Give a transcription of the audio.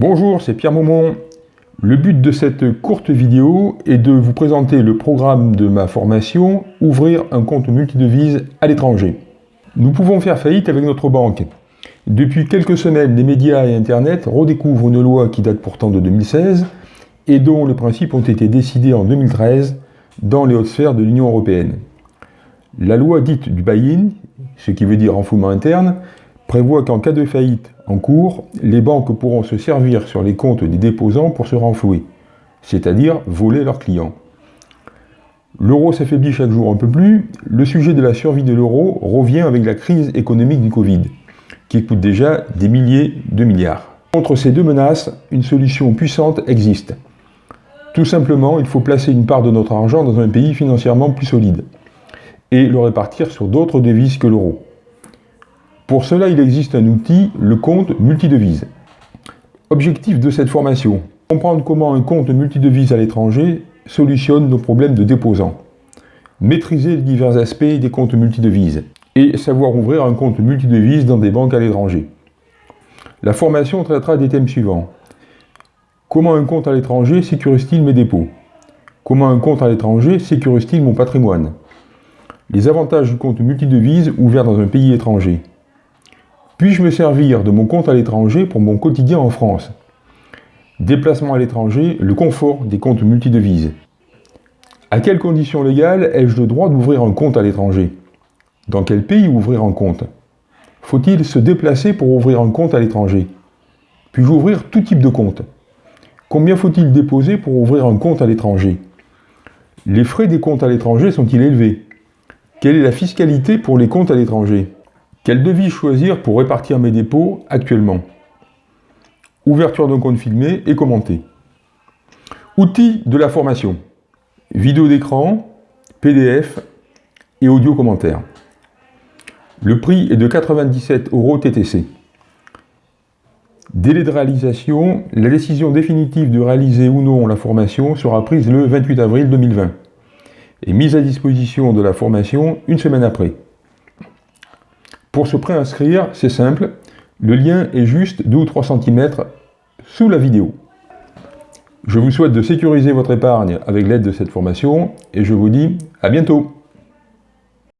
Bonjour, c'est Pierre Maumont. Le but de cette courte vidéo est de vous présenter le programme de ma formation « Ouvrir un compte multidevise à l'étranger ». Nous pouvons faire faillite avec notre banque. Depuis quelques semaines, les médias et Internet redécouvrent une loi qui date pourtant de 2016 et dont les principes ont été décidés en 2013 dans les hautes sphères de l'Union européenne. La loi dite du buy-in, ce qui veut dire enfouement interne, prévoit qu'en cas de faillite en cours, les banques pourront se servir sur les comptes des déposants pour se renflouer, c'est-à-dire voler leurs clients. L'euro s'affaiblit chaque jour un peu plus, le sujet de la survie de l'euro revient avec la crise économique du Covid, qui coûte déjà des milliers de milliards. Contre ces deux menaces, une solution puissante existe. Tout simplement, il faut placer une part de notre argent dans un pays financièrement plus solide et le répartir sur d'autres devises que l'euro. Pour cela, il existe un outil, le compte multidevise. Objectif de cette formation, comprendre comment un compte multidevise à l'étranger solutionne nos problèmes de déposants, maîtriser les divers aspects des comptes multidevises et savoir ouvrir un compte multidevise dans des banques à l'étranger. La formation traitera des thèmes suivants. Comment un compte à l'étranger sécurise-t-il mes dépôts? Comment un compte à l'étranger sécurise-t-il mon patrimoine? Les avantages du compte multidevise ouvert dans un pays étranger. Puis-je me servir de mon compte à l'étranger pour mon quotidien en France? Déplacement à l'étranger, le confort des comptes multidevises. À quelles conditions légales ai-je le droit d'ouvrir un compte à l'étranger? Dans quel pays ouvrir un compte? Faut-il se déplacer pour ouvrir un compte à l'étranger? Puis-je ouvrir tout type de compte? Combien faut-il déposer pour ouvrir un compte à l'étranger? Les frais des comptes à l'étranger sont-ils élevés? Quelle est la fiscalité pour les comptes à l'étranger? Quelle devise choisir pour répartir mes dépôts actuellement Ouverture d'un compte filmé et commenté. Outils de la formation. Vidéo d'écran, PDF et audio commentaire. Le prix est de 97 euros TTC. Délai de réalisation, la décision définitive de réaliser ou non la formation sera prise le 28 avril 2020 et mise à disposition de la formation une semaine après. Pour se préinscrire, c'est simple, le lien est juste 2 ou 3 cm sous la vidéo. Je vous souhaite de sécuriser votre épargne avec l'aide de cette formation et je vous dis à bientôt